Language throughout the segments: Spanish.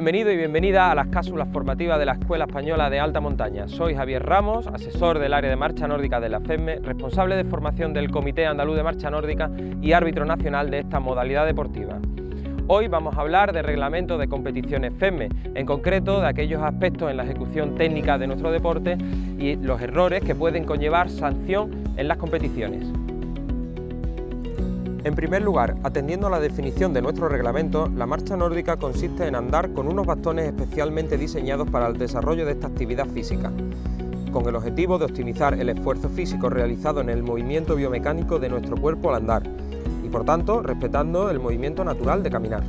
Bienvenido y bienvenida a las cápsulas formativas de la Escuela Española de Alta Montaña. Soy Javier Ramos, asesor del área de marcha nórdica de la FEME, responsable de formación del Comité Andaluz de Marcha Nórdica y árbitro nacional de esta modalidad deportiva. Hoy vamos a hablar de reglamento de competiciones FEME, en concreto de aquellos aspectos en la ejecución técnica de nuestro deporte y los errores que pueden conllevar sanción en las competiciones. En primer lugar, atendiendo a la definición de nuestro reglamento, la marcha nórdica consiste en andar con unos bastones especialmente diseñados para el desarrollo de esta actividad física, con el objetivo de optimizar el esfuerzo físico realizado en el movimiento biomecánico de nuestro cuerpo al andar, y por tanto respetando el movimiento natural de caminar.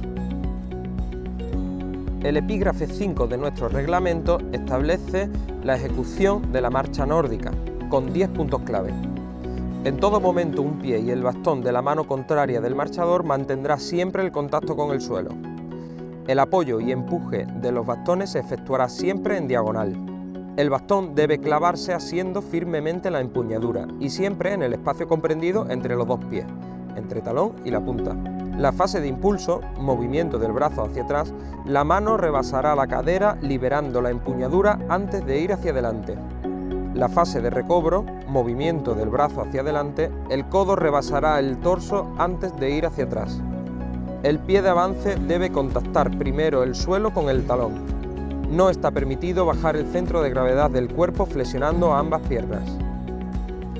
El epígrafe 5 de nuestro reglamento establece la ejecución de la marcha nórdica, con 10 puntos clave. En todo momento un pie y el bastón de la mano contraria del marchador mantendrá siempre el contacto con el suelo. El apoyo y empuje de los bastones se efectuará siempre en diagonal. El bastón debe clavarse asiendo firmemente la empuñadura y siempre en el espacio comprendido entre los dos pies, entre talón y la punta. La fase de impulso, movimiento del brazo hacia atrás, la mano rebasará la cadera liberando la empuñadura antes de ir hacia adelante. La fase de recobro, movimiento del brazo hacia adelante, el codo rebasará el torso antes de ir hacia atrás. El pie de avance debe contactar primero el suelo con el talón. No está permitido bajar el centro de gravedad del cuerpo flexionando ambas piernas.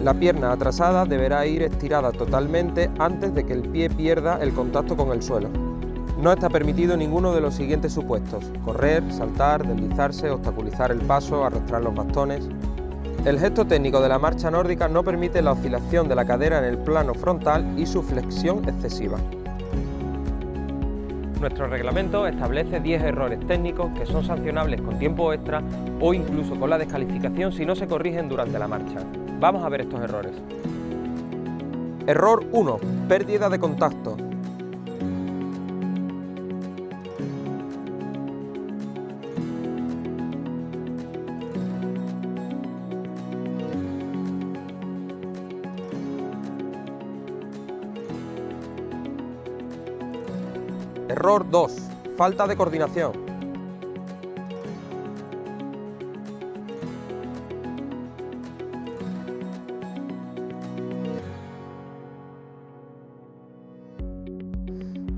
La pierna atrasada deberá ir estirada totalmente antes de que el pie pierda el contacto con el suelo. No está permitido ninguno de los siguientes supuestos, correr, saltar, deslizarse, obstaculizar el paso, arrastrar los bastones... El gesto técnico de la marcha nórdica no permite la oscilación de la cadera en el plano frontal y su flexión excesiva. Nuestro reglamento establece 10 errores técnicos que son sancionables con tiempo extra o incluso con la descalificación si no se corrigen durante la marcha. Vamos a ver estos errores. Error 1. Pérdida de contacto. Error 2. Falta de coordinación.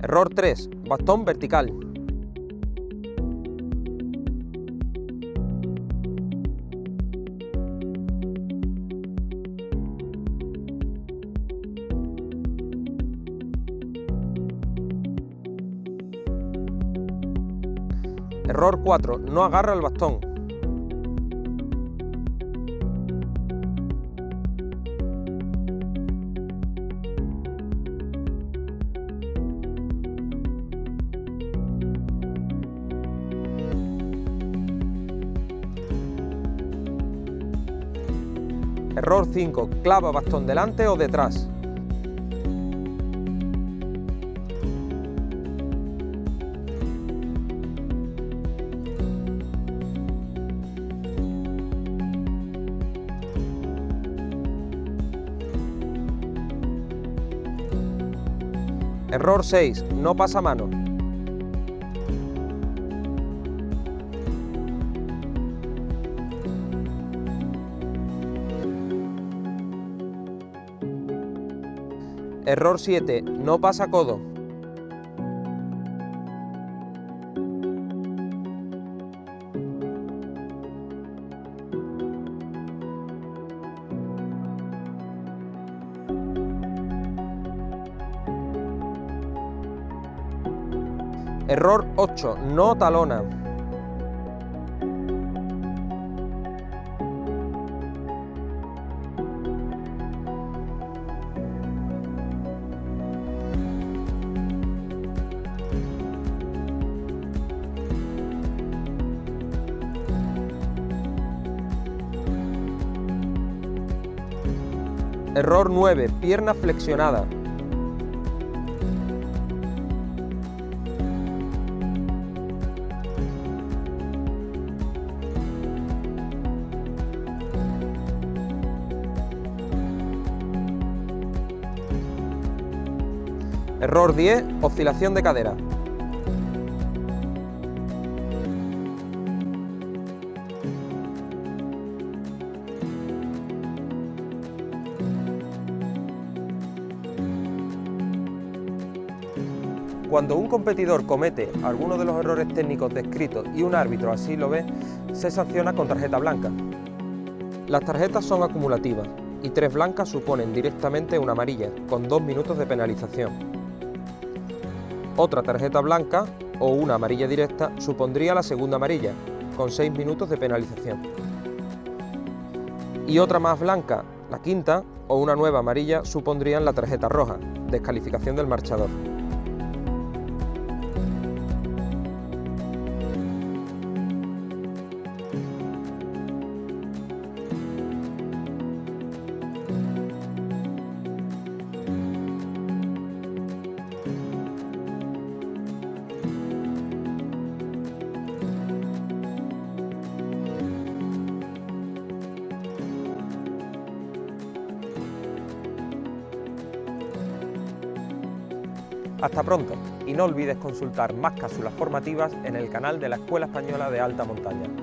Error 3. Bastón vertical. Error 4. No agarra el bastón. Error 5. Clava bastón delante o detrás. Error 6. No pasa mano. Error 7. No pasa codo. Error 8. No talona. Error 9. Pierna flexionada. Error 10, oscilación de cadera. Cuando un competidor comete alguno de los errores técnicos descritos y un árbitro así lo ve, se sanciona con tarjeta blanca. Las tarjetas son acumulativas y tres blancas suponen directamente una amarilla, con dos minutos de penalización. Otra tarjeta blanca o una amarilla directa supondría la segunda amarilla, con seis minutos de penalización. Y otra más blanca, la quinta, o una nueva amarilla supondrían la tarjeta roja, descalificación del marchador. Hasta pronto y no olvides consultar más cápsulas formativas en el canal de la Escuela Española de Alta Montaña.